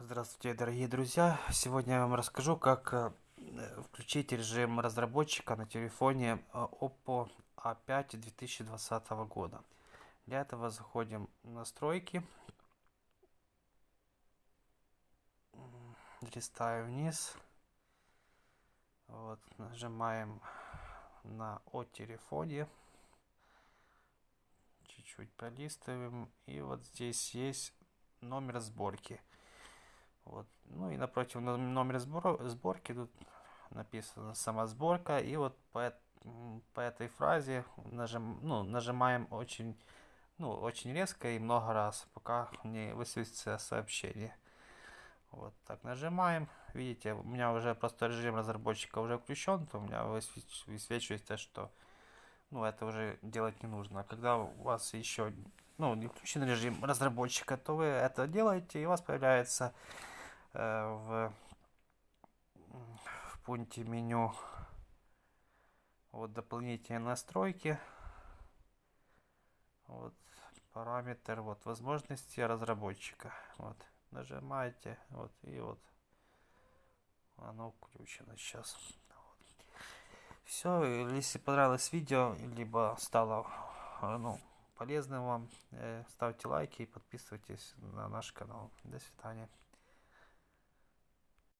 Здравствуйте, дорогие друзья! Сегодня я вам расскажу, как э, включить режим разработчика на телефоне э, Oppo A5 2020 года. Для этого заходим в настройки, листаем вниз, вот, нажимаем на о телефоне, чуть-чуть пролистываем, и вот здесь есть номер сборки. Вот. Ну и напротив номер сборки тут написано сама сборка. И вот по, по этой фразе нажим, ну, нажимаем очень, ну, очень резко и много раз, пока не высветится сообщение. Вот так нажимаем. Видите, у меня уже просто режим разработчика уже включен, то у меня высвечивается, что ну, это уже делать не нужно. А когда у вас еще ну, не включен режим разработчика, то вы это делаете, и у вас появляется в, в пункте меню вот дополнительные настройки. Вот параметр вот возможности разработчика. Вот нажимаете вот и вот оно включено сейчас. Вот. все если понравилось видео либо стало ну, полезным вам э, ставьте лайки и подписывайтесь на наш канал. До свидания